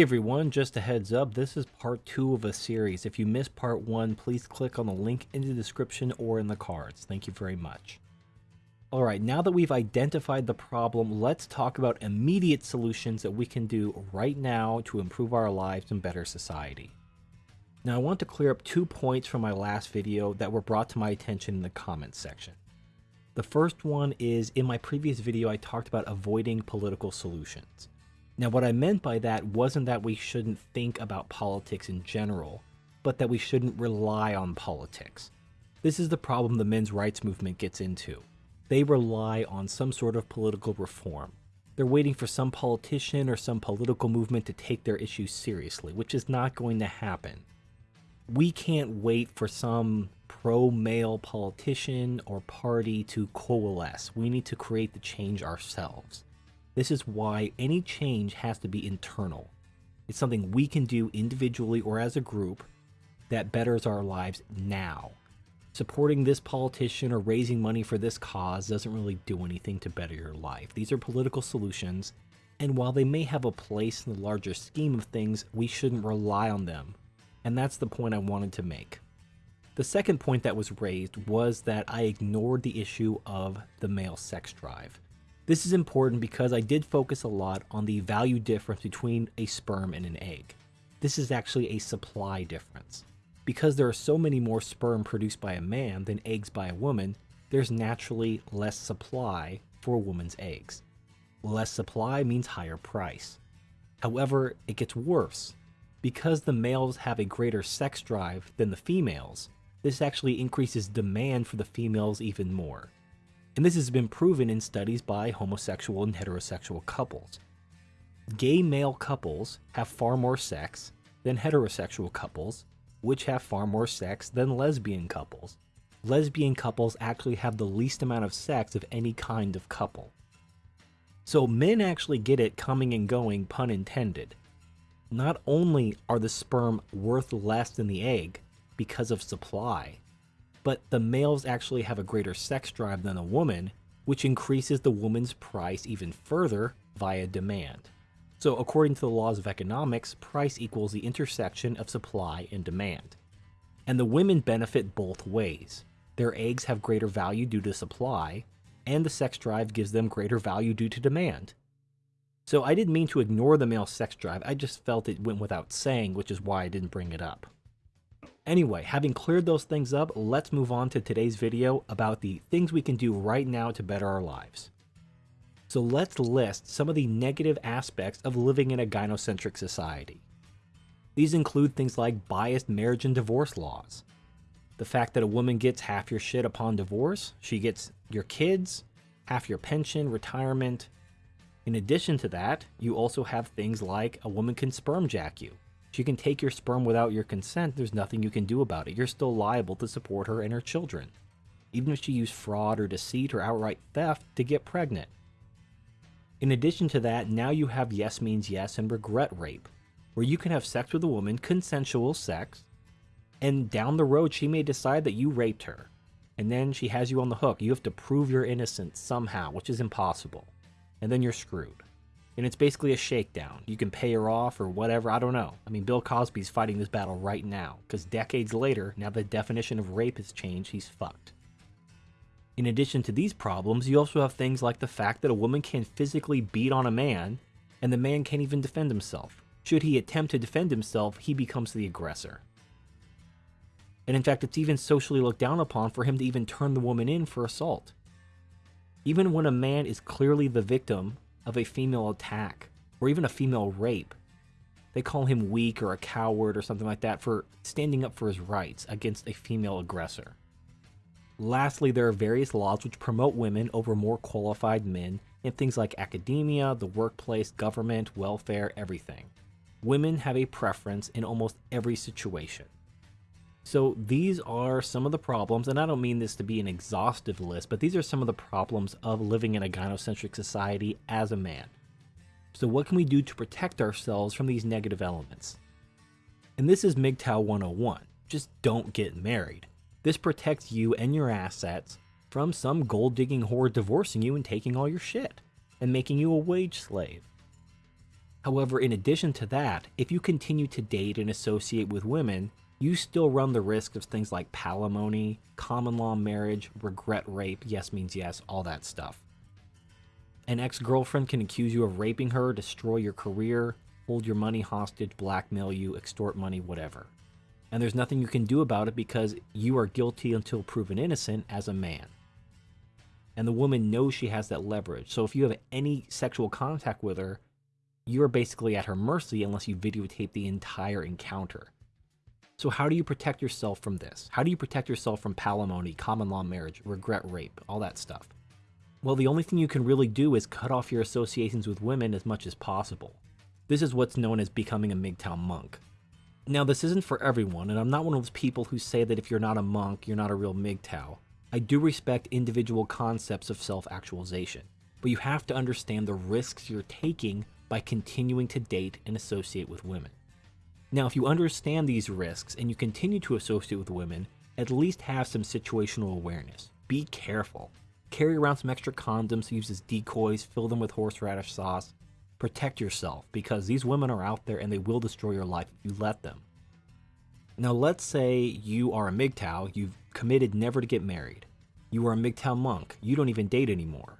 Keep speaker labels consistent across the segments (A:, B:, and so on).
A: Hey everyone, just a heads up, this is part 2 of a series. If you missed part 1, please click on the link in the description or in the cards. Thank you very much. Alright, now that we've identified the problem, let's talk about immediate solutions that we can do right now to improve our lives and better society. Now I want to clear up two points from my last video that were brought to my attention in the comments section. The first one is, in my previous video I talked about avoiding political solutions. Now, what I meant by that wasn't that we shouldn't think about politics in general, but that we shouldn't rely on politics. This is the problem the men's rights movement gets into. They rely on some sort of political reform. They're waiting for some politician or some political movement to take their issues seriously, which is not going to happen. We can't wait for some pro-male politician or party to coalesce. We need to create the change ourselves. This is why any change has to be internal. It's something we can do individually or as a group that betters our lives now. Supporting this politician or raising money for this cause doesn't really do anything to better your life. These are political solutions, and while they may have a place in the larger scheme of things, we shouldn't rely on them. And that's the point I wanted to make. The second point that was raised was that I ignored the issue of the male sex drive. This is important because I did focus a lot on the value difference between a sperm and an egg. This is actually a supply difference. Because there are so many more sperm produced by a man than eggs by a woman, there's naturally less supply for a woman's eggs. Less supply means higher price. However, it gets worse. Because the males have a greater sex drive than the females, this actually increases demand for the females even more and this has been proven in studies by homosexual and heterosexual couples. Gay male couples have far more sex than heterosexual couples, which have far more sex than lesbian couples. Lesbian couples actually have the least amount of sex of any kind of couple. So men actually get it coming and going, pun intended. Not only are the sperm worth less than the egg because of supply, but the males actually have a greater sex drive than a woman, which increases the woman's price even further via demand. So according to the laws of economics, price equals the intersection of supply and demand. And the women benefit both ways. Their eggs have greater value due to supply, and the sex drive gives them greater value due to demand. So I didn't mean to ignore the male sex drive, I just felt it went without saying, which is why I didn't bring it up. Anyway, having cleared those things up, let's move on to today's video about the things we can do right now to better our lives. So let's list some of the negative aspects of living in a gynocentric society. These include things like biased marriage and divorce laws. The fact that a woman gets half your shit upon divorce, she gets your kids, half your pension, retirement. In addition to that, you also have things like a woman can sperm jack you, she can take your sperm without your consent, there's nothing you can do about it. You're still liable to support her and her children, even if she used fraud or deceit or outright theft to get pregnant. In addition to that, now you have yes means yes and regret rape, where you can have sex with a woman, consensual sex, and down the road she may decide that you raped her, and then she has you on the hook. You have to prove your innocence somehow, which is impossible, and then you're screwed and it's basically a shakedown. You can pay her off or whatever, I don't know. I mean, Bill Cosby's fighting this battle right now, because decades later, now the definition of rape has changed, he's fucked. In addition to these problems, you also have things like the fact that a woman can physically beat on a man, and the man can't even defend himself. Should he attempt to defend himself, he becomes the aggressor. And in fact, it's even socially looked down upon for him to even turn the woman in for assault. Even when a man is clearly the victim of a female attack or even a female rape. They call him weak or a coward or something like that for standing up for his rights against a female aggressor. Lastly, there are various laws which promote women over more qualified men in things like academia, the workplace, government, welfare, everything. Women have a preference in almost every situation. So these are some of the problems, and I don't mean this to be an exhaustive list, but these are some of the problems of living in a gynocentric society as a man. So what can we do to protect ourselves from these negative elements? And this is MGTOW 101. Just don't get married. This protects you and your assets from some gold digging whore divorcing you and taking all your shit and making you a wage slave. However, in addition to that, if you continue to date and associate with women, you still run the risk of things like palimony, common law marriage, regret rape, yes means yes, all that stuff. An ex girlfriend can accuse you of raping her, destroy your career, hold your money hostage, blackmail you, extort money, whatever. And there's nothing you can do about it because you are guilty until proven innocent as a man. And the woman knows she has that leverage. So if you have any sexual contact with her, you're basically at her mercy unless you videotape the entire encounter. So how do you protect yourself from this? How do you protect yourself from palimony, common law marriage, regret rape, all that stuff? Well, the only thing you can really do is cut off your associations with women as much as possible. This is what's known as becoming a MGTOW monk. Now, this isn't for everyone, and I'm not one of those people who say that if you're not a monk, you're not a real MGTOW. I do respect individual concepts of self-actualization, but you have to understand the risks you're taking by continuing to date and associate with women. Now, if you understand these risks and you continue to associate with women, at least have some situational awareness. Be careful. Carry around some extra condoms, use as decoys, fill them with horseradish sauce. Protect yourself because these women are out there and they will destroy your life if you let them. Now, let's say you are a MGTOW, you've committed never to get married. You are a MGTOW monk, you don't even date anymore.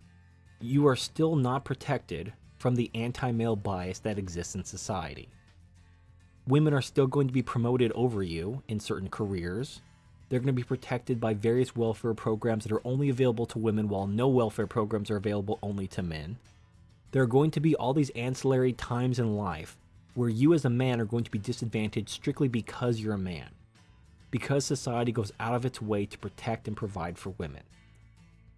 A: You are still not protected from the anti male bias that exists in society. Women are still going to be promoted over you in certain careers. They're going to be protected by various welfare programs that are only available to women, while no welfare programs are available only to men. There are going to be all these ancillary times in life where you as a man are going to be disadvantaged strictly because you're a man. Because society goes out of its way to protect and provide for women.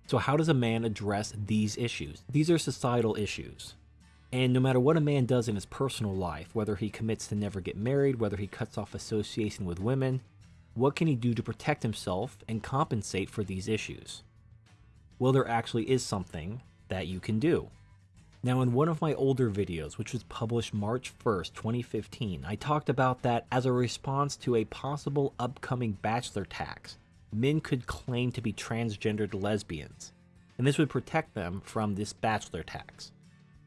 A: So, how does a man address these issues? These are societal issues. And no matter what a man does in his personal life, whether he commits to never get married, whether he cuts off association with women, what can he do to protect himself and compensate for these issues? Well, there actually is something that you can do. Now, in one of my older videos, which was published March 1st, 2015, I talked about that as a response to a possible upcoming bachelor tax. Men could claim to be transgendered lesbians, and this would protect them from this bachelor tax.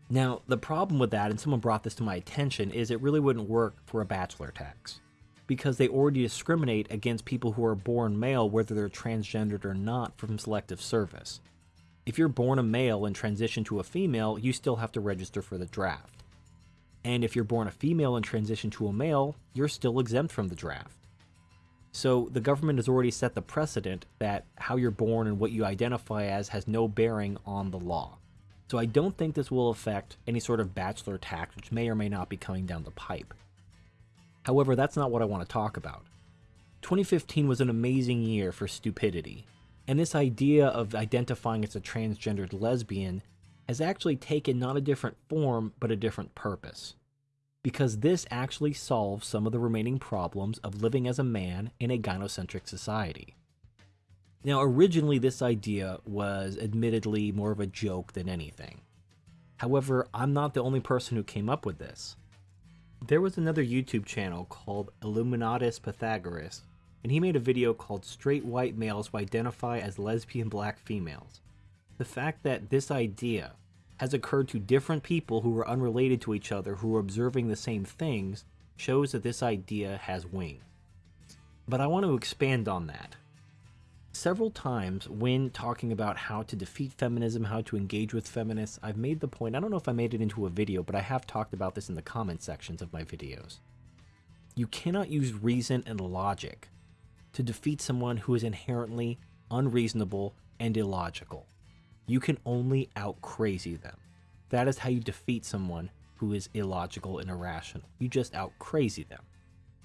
A: Now, the problem with that, and someone brought this to my attention, is it really wouldn't work for a bachelor tax. Because they already discriminate against people who are born male, whether they're transgendered or not, from selective service. If you're born a male and transition to a female, you still have to register for the draft. And if you're born a female and transition to a male, you're still exempt from the draft. So the government has already set the precedent that how you're born and what you identify as has no bearing on the law. So I don't think this will affect any sort of bachelor tax, which may or may not be coming down the pipe. However, that's not what I want to talk about. 2015 was an amazing year for stupidity, and this idea of identifying as a transgendered lesbian has actually taken not a different form, but a different purpose. Because this actually solves some of the remaining problems of living as a man in a gynocentric society. Now, originally, this idea was admittedly more of a joke than anything. However, I'm not the only person who came up with this. There was another YouTube channel called Illuminatus Pythagoras, and he made a video called Straight White Males Who Identify as Lesbian Black Females. The fact that this idea has occurred to different people who are unrelated to each other who are observing the same things shows that this idea has wings. But I want to expand on that Several times when talking about how to defeat feminism, how to engage with feminists, I've made the point, I don't know if I made it into a video, but I have talked about this in the comment sections of my videos. You cannot use reason and logic to defeat someone who is inherently unreasonable and illogical. You can only out crazy them. That is how you defeat someone who is illogical and irrational. You just out crazy them.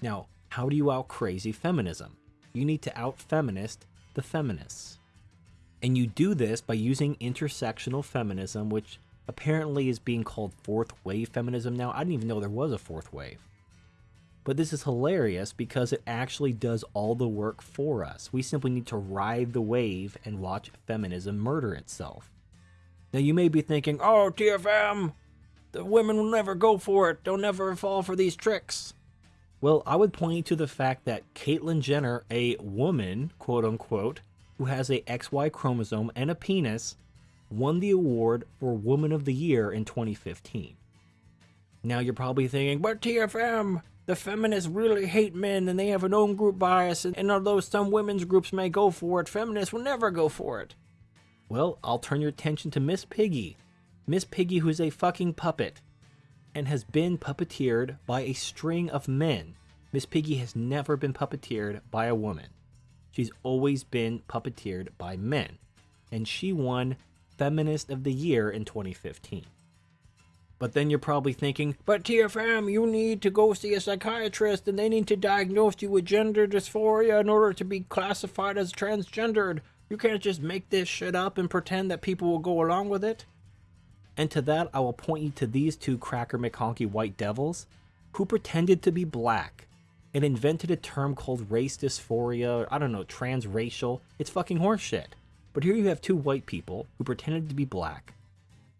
A: Now, how do you out crazy feminism? You need to out feminist the feminists. And you do this by using intersectional feminism, which apparently is being called fourth wave feminism now. I didn't even know there was a fourth wave. But this is hilarious because it actually does all the work for us. We simply need to ride the wave and watch feminism murder itself. Now you may be thinking, oh, TFM, the women will never go for it. They'll never fall for these tricks. Well, I would point you to the fact that Caitlyn Jenner, a woman, quote unquote, who has a XY chromosome and a penis, won the award for Woman of the Year in 2015. Now you're probably thinking, but TFM, the feminists really hate men and they have an own group bias, and, and although some women's groups may go for it, feminists will never go for it. Well, I'll turn your attention to Miss Piggy. Miss Piggy, who's a fucking puppet and has been puppeteered by a string of men. Miss Piggy has never been puppeteered by a woman. She's always been puppeteered by men. And she won Feminist of the Year in 2015. But then you're probably thinking, but TFM, you need to go see a psychiatrist and they need to diagnose you with gender dysphoria in order to be classified as transgendered. You can't just make this shit up and pretend that people will go along with it. And to that, I will point you to these two Cracker McConkie white devils who pretended to be black and invented a term called race dysphoria, I don't know, transracial. It's fucking horseshit. But here you have two white people who pretended to be black,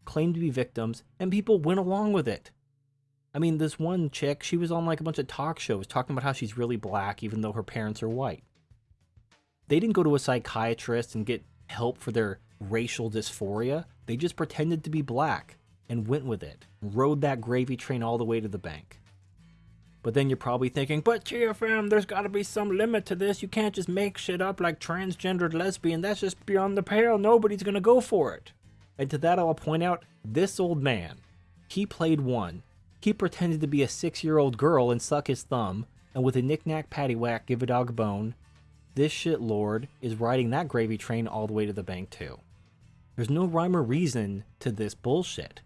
A: claimed to be victims, and people went along with it. I mean, this one chick, she was on like a bunch of talk shows talking about how she's really black even though her parents are white. They didn't go to a psychiatrist and get help for their racial dysphoria. They just pretended to be black and went with it, rode that gravy train all the way to the bank. But then you're probably thinking, but TFM, there's gotta be some limit to this. You can't just make shit up like transgendered lesbian. That's just beyond the pale. Nobody's gonna go for it. And to that I'll point out, this old man, he played one. He pretended to be a six year old girl and suck his thumb, and with a knick-knack paddywhack give a dog a bone. This shit lord is riding that gravy train all the way to the bank too. There's no rhyme or reason to this bullshit.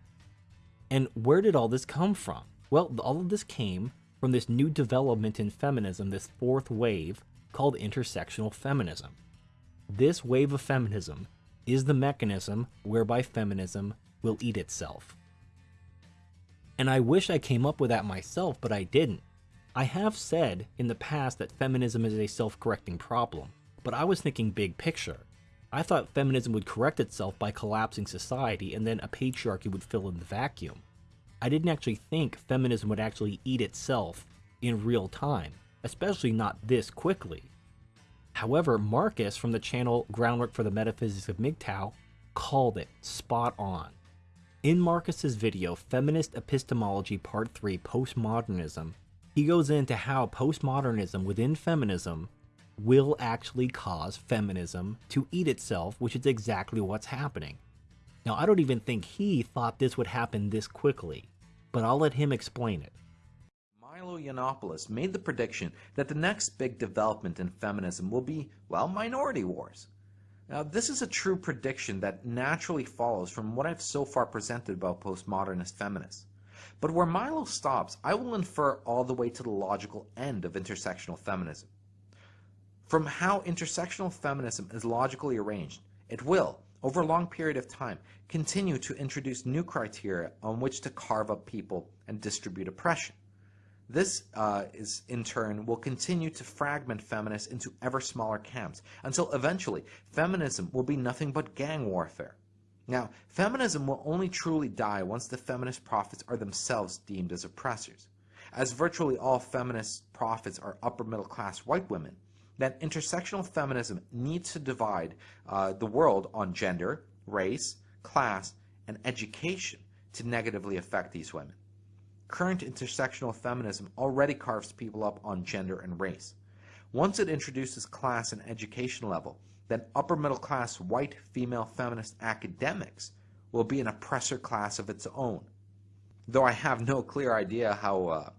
A: And where did all this come from? Well, all of this came from this new development in feminism, this fourth wave called intersectional feminism. This wave of feminism is the mechanism whereby feminism will eat itself. And I wish I came up with that myself, but I didn't. I have said in the past that feminism is a self-correcting problem, but I was thinking big picture. I thought feminism would correct itself by collapsing society and then a patriarchy would fill in the vacuum. I didn't actually think feminism would actually eat itself in real time, especially not this quickly. However, Marcus from the channel Groundwork for the Metaphysics of MGTOW called it spot on. In Marcus's video, Feminist Epistemology Part 3 Postmodernism, he goes into how postmodernism within feminism will actually cause feminism to eat itself, which is exactly what's happening. Now, I don't even think he thought this would happen this quickly, but I'll let him explain it.
B: Milo Yiannopoulos made the prediction that the next big development in feminism will be, well, minority wars. Now, this is a true prediction that naturally follows from what I've so far presented about postmodernist feminists. But where Milo stops, I will infer all the way to the logical end of intersectional feminism. From how intersectional feminism is logically arranged, it will, over a long period of time, continue to introduce new criteria on which to carve up people and distribute oppression. This uh, is, in turn, will continue to fragment feminists into ever smaller camps until eventually feminism will be nothing but gang warfare. Now, feminism will only truly die once the feminist prophets are themselves deemed as oppressors. As virtually all feminist prophets are upper middle class white women, that intersectional feminism needs to divide uh, the world on gender, race, class, and education to negatively affect these women. Current intersectional feminism already carves people up on gender and race. Once it introduces class and education level, then upper middle class white female feminist academics will be an oppressor class of its own. Though I have no clear idea how uh,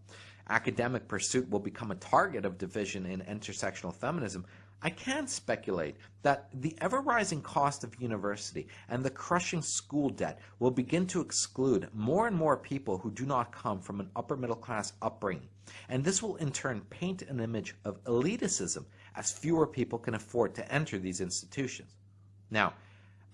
B: academic pursuit will become a target of division in intersectional feminism, I can speculate that the ever-rising cost of university and the crushing school debt will begin to exclude more and more people who do not come from an upper middle class upbringing, and this will in turn paint an image of elitism as fewer people can afford to enter these institutions. Now,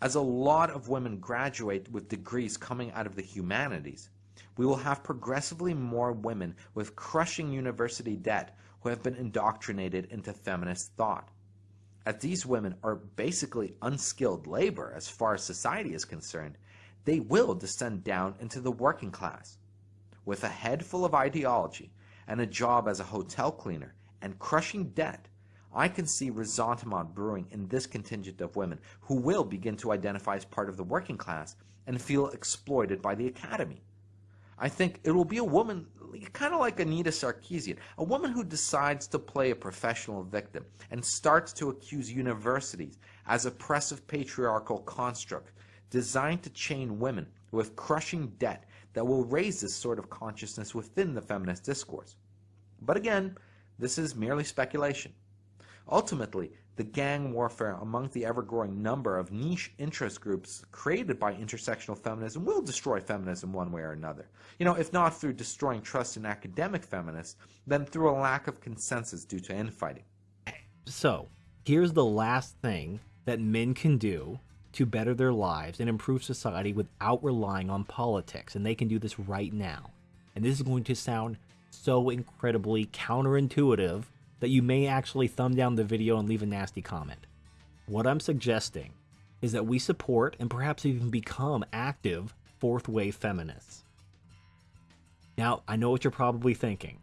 B: as a lot of women graduate with degrees coming out of the humanities, we will have progressively more women with crushing university debt who have been indoctrinated into feminist thought. As these women are basically unskilled labor as far as society is concerned, they will descend down into the working class. With a head full of ideology and a job as a hotel cleaner and crushing debt, I can see ressentiment brewing in this contingent of women who will begin to identify as part of the working class and feel exploited by the academy. I think it will be a woman kind of like Anita Sarkeesian, a woman who decides to play a professional victim and starts to accuse universities as oppressive patriarchal construct designed to chain women with crushing debt that will raise this sort of consciousness within the feminist discourse. But again, this is merely speculation. Ultimately, the gang warfare among the ever-growing number of niche interest groups created by intersectional feminism will destroy feminism one way or another. You know, if not through destroying trust in academic feminists, then through a lack of consensus due to infighting.
A: So, here's the last thing that men can do to better their lives and improve society without relying on politics, and they can do this right now. And this is going to sound so incredibly counterintuitive that you may actually thumb down the video and leave a nasty comment. What I'm suggesting is that we support and perhaps even become active fourth wave feminists. Now, I know what you're probably thinking.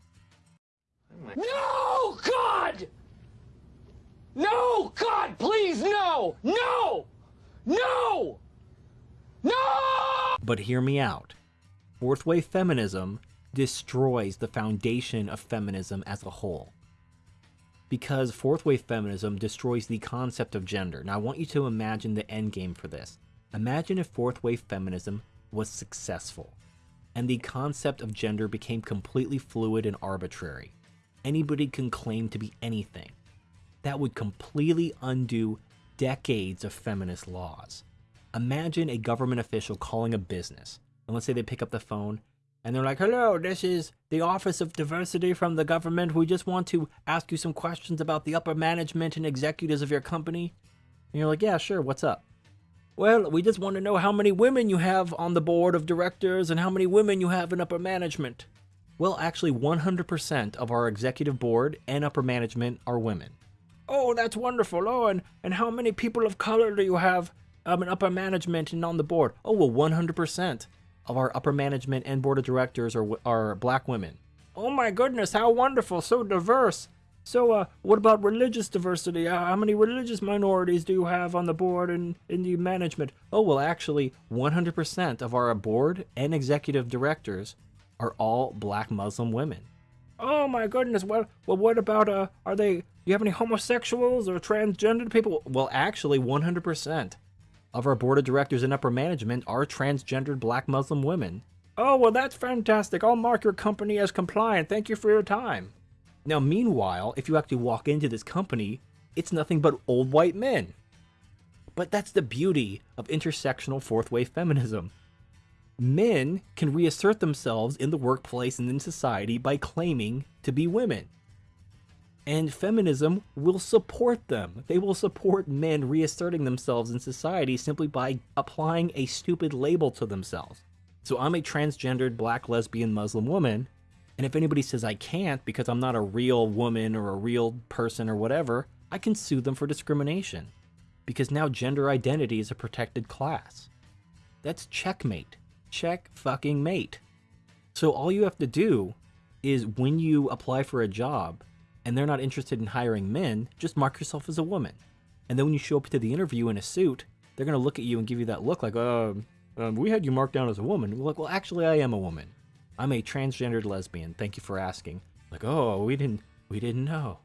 C: No, God! No, God, please, no! No! No! No!
A: But hear me out. Fourth wave feminism destroys the foundation of feminism as a whole because fourth wave feminism destroys the concept of gender. Now, I want you to imagine the end game for this. Imagine if fourth wave feminism was successful and the concept of gender became completely fluid and arbitrary. Anybody can claim to be anything. That would completely undo decades of feminist laws. Imagine a government official calling a business, and let's say they pick up the phone and they're like, hello, this is the Office of Diversity from the government. We just want to ask you some questions about the upper management and executives of your company. And you're like, yeah, sure, what's up? Well, we just want to know how many women you have on the board of directors and how many women you have in upper management. Well, actually, 100% of our executive board and upper management are women. Oh, that's wonderful. Oh, and, and how many people of color do you have um, in upper management and on the board? Oh, well, 100% of our upper management and board of directors are, are black women. Oh my goodness, how wonderful, so diverse. So, uh, what about religious diversity? Uh, how many religious minorities do you have on the board and in the management? Oh, well, actually, 100% of our board and executive directors are all black Muslim women. Oh my goodness, well, well what about, uh, are they, do you have any homosexuals or transgender people? Well, actually, 100% of our board of directors and upper management are transgendered black Muslim women. Oh, well, that's fantastic. I'll mark your company as compliant. Thank you for your time. Now, meanwhile, if you actually walk into this company, it's nothing but old white men. But that's the beauty of intersectional fourth wave feminism. Men can reassert themselves in the workplace and in society by claiming to be women and feminism will support them. They will support men reasserting themselves in society simply by applying a stupid label to themselves. So I'm a transgendered black lesbian Muslim woman, and if anybody says I can't because I'm not a real woman or a real person or whatever, I can sue them for discrimination. Because now gender identity is a protected class. That's checkmate. Check fucking mate. So all you have to do is when you apply for a job, and they're not interested in hiring men, just mark yourself as a woman. And then when you show up to the interview in a suit, they're going to look at you and give you that look like, uh, um, we had you marked down as a woman. You're like, well, actually, I am a woman. I'm a transgendered lesbian. Thank you for asking. Like, oh, we didn't, we didn't know.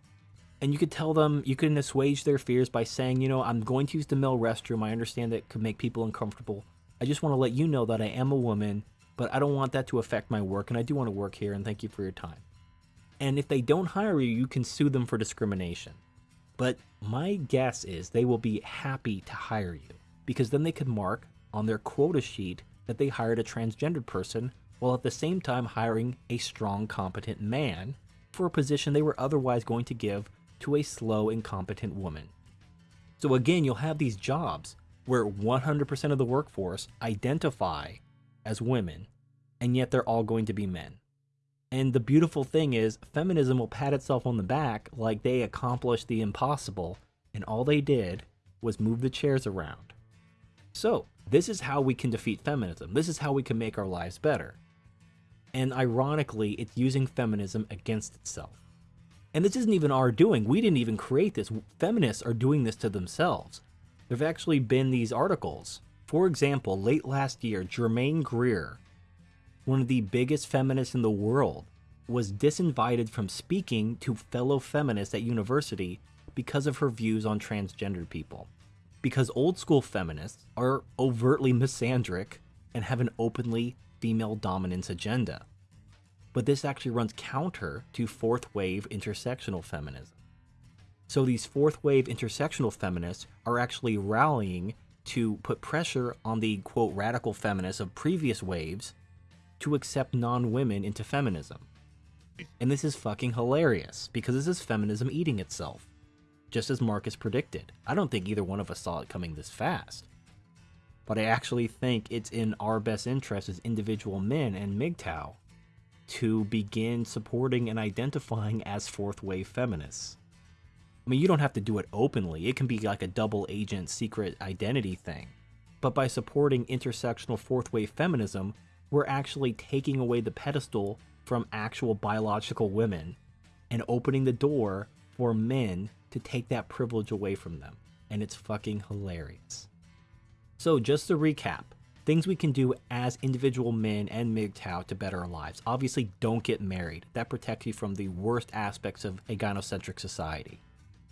A: And you could tell them, you can assuage their fears by saying, you know, I'm going to use the male restroom. I understand that could make people uncomfortable. I just want to let you know that I am a woman, but I don't want that to affect my work, and I do want to work here, and thank you for your time and if they don't hire you, you can sue them for discrimination. But my guess is they will be happy to hire you, because then they could mark on their quota sheet that they hired a transgendered person while at the same time hiring a strong, competent man for a position they were otherwise going to give to a slow, incompetent woman. So again, you'll have these jobs where 100% of the workforce identify as women, and yet they're all going to be men. And the beautiful thing is, feminism will pat itself on the back like they accomplished the impossible, and all they did was move the chairs around. So, this is how we can defeat feminism. This is how we can make our lives better. And ironically, it's using feminism against itself. And this isn't even our doing. We didn't even create this. Feminists are doing this to themselves. There have actually been these articles. For example, late last year, Germaine Greer one of the biggest feminists in the world, was disinvited from speaking to fellow feminists at university because of her views on transgendered people. Because old school feminists are overtly misandric and have an openly female dominance agenda. But this actually runs counter to fourth wave intersectional feminism. So these fourth wave intersectional feminists are actually rallying to put pressure on the quote radical feminists of previous waves to accept non women into feminism. And this is fucking hilarious because this is feminism eating itself, just as Marcus predicted. I don't think either one of us saw it coming this fast. But I actually think it's in our best interest as individual men and MGTOW to begin supporting and identifying as fourth wave feminists. I mean, you don't have to do it openly, it can be like a double agent secret identity thing. But by supporting intersectional fourth wave feminism, we're actually taking away the pedestal from actual biological women and opening the door for men to take that privilege away from them. And it's fucking hilarious. So, just to recap, things we can do as individual men and MGTOW to better our lives. Obviously, don't get married. That protects you from the worst aspects of a gynocentric society.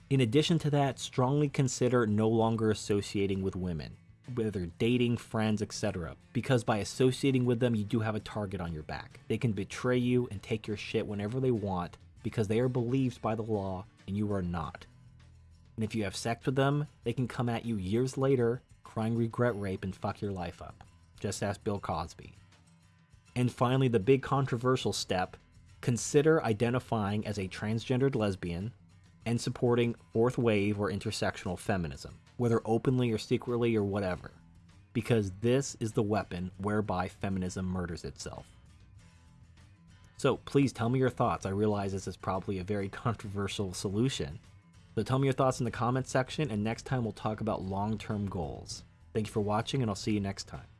A: In addition to that, strongly consider no longer associating with women, whether dating, friends, etc. Because by associating with them, you do have a target on your back. They can betray you and take your shit whenever they want because they are believed by the law and you are not. And if you have sex with them, they can come at you years later, crying regret rape and fuck your life up. Just ask Bill Cosby. And finally, the big controversial step consider identifying as a transgendered lesbian and supporting fourth wave or intersectional feminism, whether openly or secretly or whatever, because this is the weapon whereby feminism murders itself. So please tell me your thoughts. I realize this is probably a very controversial solution. So tell me your thoughts in the comments section, and next time we'll talk about long term goals. Thank you for watching, and I'll see you next time.